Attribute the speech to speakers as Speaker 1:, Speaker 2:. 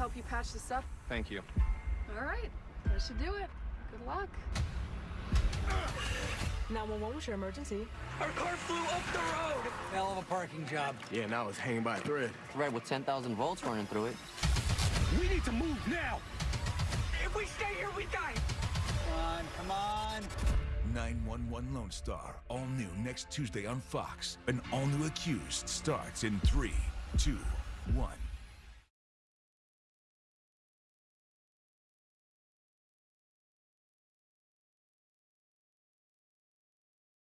Speaker 1: help you patch this up?
Speaker 2: Thank you.
Speaker 1: All right, that should do it. Good luck.
Speaker 3: 911, what's your emergency?
Speaker 4: Our car flew up the road!
Speaker 5: Hell of a parking job.
Speaker 2: Yeah, now it's hanging by a thread.
Speaker 6: Thread with 10,000 volts running through it.
Speaker 2: We need to move now!
Speaker 4: If we stay here, we die!
Speaker 5: Come on, come on.
Speaker 7: 911 Lone Star, all new next Tuesday on Fox. An all new accused starts in three, two, one.